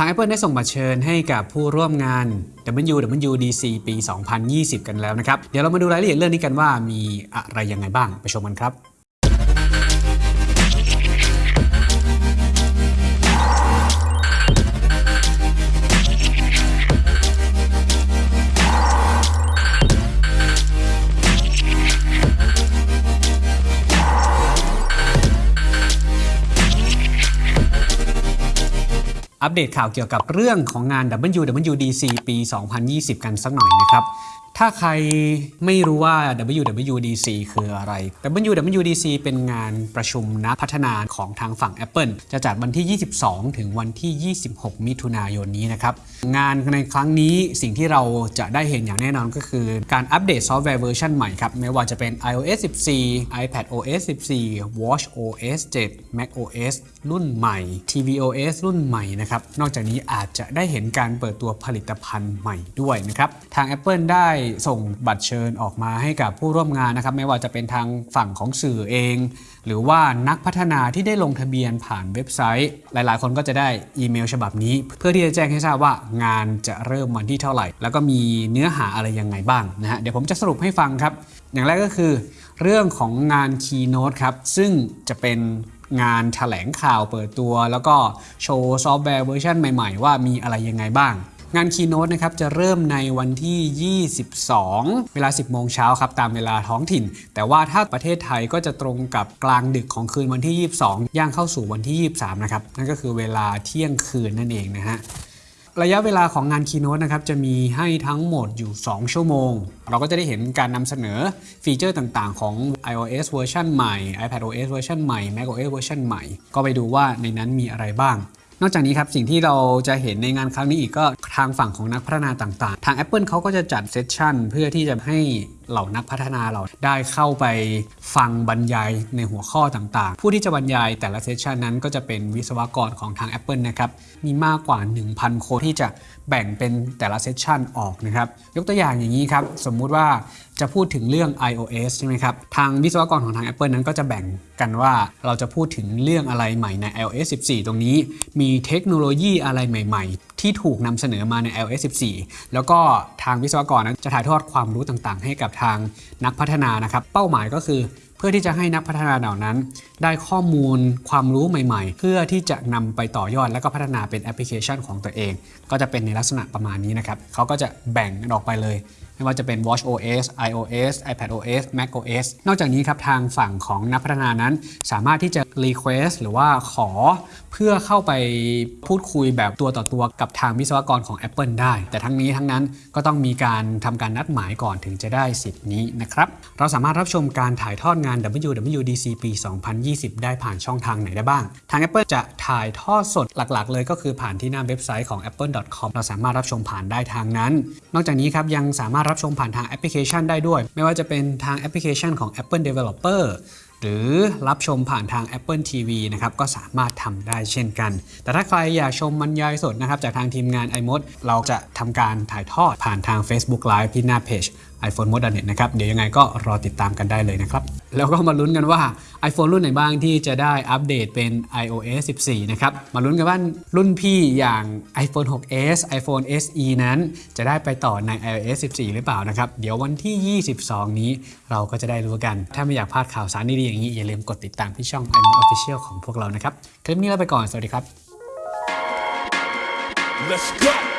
าง Apple ได้ส่งบัตรเชิญให้กับผู้ร่วมงาน WWDC ปี 2020 กันแล้วนะครับ เดี๋ยวเรามาดูรายละเอียดเรื่องนี้กันว่ามีอะไรยังไงบ้างไปชมกันครับ อัปเดตข่าวเกี่ยวกับเรื่องของงาน WWDC ปี 2020 กันสักหน่อยนะครับถ้าใครไม่รู้ว่า WWDC คืออะไร WWDC เป็นงานประชุมนักพัฒนาของทางฝั่ง Apple จะจัดวันที่ 22 ถึงวันที่ 26 มิถุนายนนี้นะครับ งานในครั้งนี้สิ่งที่เราจะได้เห็นอย่างแน่นอนก็คือ การอัปเดตซอฟต์แวร์เวอร์ชันใหม่ครับ ไม่ว่าจะเป็น iOS 14 iPad OS 14 Watch OS 7 Mac OS รุ่นใหม่ tvOS รุ่นใหม่นะครับ นอกจากนี้อาจจะได้เห็นการเปิดตัวผลิตภัณฑ์ใหม่ด้วยนะครับ ทาง Apple ได้ส่งบัตรเชิญออกมาให้กับผู้ร่วมงานนะครับ ไม่ว่าจะเป็นทางฝั่งของสื่อเอง หรือว่านักพัฒนาที่ได้ลงทะเบียนผ่านเว็บไซต์ หลายๆ คนก็จะได้อีเมลฉบับนี้ เพื่อที่จะแจ้งให้ทราบว่างานจะเริ่มวันที่เท่าไหร่ แล้วก็มีเนื้อหาอะไรยังไงบ้างนะฮะเดี๋ยวผมจะสรุปให้ฟังครับ อย่างแรกก็คือ เรื่องของงาน Keynote ครับซึ่งจะเป็นงานแถลงข่าวเปิดตัว แล้วก็โชว์ซอฟต์แวร์เวอร์ชันใหม่ ๆ ว่ามีอะไรยังไงบ้าง งาน Keynote นะครับจะเริ่มในวันที่ 22 เวลา 10 โมงเช้าครับตามเวลาท้องถิ่น แต่ว่าถ้าประเทศไทยก็จะตรงกับกลางดึกของคืนวันที่ 22 ย่างเข้าสู่วันที่ 23 นะครับ นั่นก็คือเวลาเที่ยงคืนนั่นเองนะฮะระยะเวลาของงาน Keynote นะครับจะมีให้ทั้งหมดอยู่ 2 ชั่วโมง เราก็จะได้เห็นการนำเสนอฟีเจอร์ต่างๆ ของ iOS เวอร์ชันใหม่ iPadOS เวอร์ชันใหม่ macOS เวอร์ชันใหม่ ก็ไปดูว่าในนั้นมีอะไรบ้าง นอกจากนี้ครับสิ่งที่เราจะเห็นในงานครั้งนี้อีกก็ทางฝั่งของนักพัฒนาต่างๆ ทาง Apple เขาก็จะจัด session เพื่อที่จะให้ เหล่านักพัฒนาเราได้เข้าไปฟังบรรยายในหัวข้อต่างๆ ผู้ที่จะบรรยายแต่ละ session นั้นก็จะเป็นวิศวกรของทาง Apple นะครับมีมากกว่า 1,000 คนที่จะแบ่งเป็นแต่ละเซสชันออกนะครับยกตัวอย่างอย่างนี้ครับ สมมุติว่าจะพูดถึงเรื่อง iOS ใช่ไหมครับ ทางวิศวกรของทาง Apple นั้นก็จะแบ่งกันว่าเราจะพูดถึงเรื่องอะไรใหม่ใน iOS 14 ตรงนี้ มีเทคโนโลยีอะไรใหม่ ๆ ที่ถูกนำเสนอมาใน iOS 14 แล้วก็ทางวิศวกรนั้นจะถ่ายทอดความรู้ต่างๆ ให้กับทางนักพัฒนานะครับ เป้าหมายก็คือ เพื่อที่จะให้นักพัฒนาเหล่านั้น ได้ข้อมูลความรู้ใหม่ ๆ เพื่อที่จะนำไปต่อยอดแล้วก็พัฒนาเป็นแอปพลิเคชันของตัวเอง ก็จะเป็นในลักษณะประมาณนี้นะครับเขาก็จะแบ่งออกไปเลย ไม่ว่าจะเป็น Watch OS, iOS, iPad OS, Mac OS นอกจากนี้ครับทางฝั่งของนักพัฒนานั้น สามารถที่จะ request หรือว่าขอเพื่อเข้าไปพูดคุยแบบตัวต่อตัวกับทางวิศวกรของ Apple ได้ แต่ทั้งนี้ทั้งนั้นก็ต้องมีการทำการนัดหมายก่อนถึงจะได้สิทธิ์นี้นะครับ เราสามารถรับชมการถ่ายทอดงาน WWDC ปี 2020 ได้ผ่านช่องทางไหนได้บ้าง ทาง Apple จะถ่ายทอดสดหลักๆ เลยก็คือผ่านที่หน้าเว็บไซต์ของ apple.com เราสามารถรับชมผ่านได้ทางนั้น นอกจากนี้ครับยังสามารถรับชมผ่านทางแอปพลิเคชันได้ด้วย ไม่ว่าจะเป็นทางแอปพลิเคชันของ Apple Developer หรือรับชมผ่านทาง Apple TV นะครับก็สามารถทำได้เช่นกัน แต่ถ้าใครอยากชมบรรยายสดนะครับจากทางทีมงาน iMod เราจะทำการถ่ายทอดผ่านทาง Facebook Live ที่หน้าเพจ iPhone m o d e n e t นะครับ เดี๋ยวยังไงก็รอติดตามกันได้เลยนะครับ แล้วก็มาลุ้นกันว่า iPhone รุ่นไหนบ้างที่จะได้อัปเดตเป็น iOS 14 นะครับ มาลุ้นกันว่ารุ่นพี่อย่าง iPhone 6s iPhone SE นั้น จะได้ไปต่อใน iOS 14 หรือเปล่านะครับ เดี๋ยววันที่ 22 นี้เราก็จะได้รู้กัน ถ้าไม่อยากพลาดข่าวสารดีๆอย่างนี้ อย่าลืมกดติดตามที่ช่อง i m o Official ของพวกเรานะครับ คลิปนี้ลาไปก่อน สวัสดีครับ Let's go.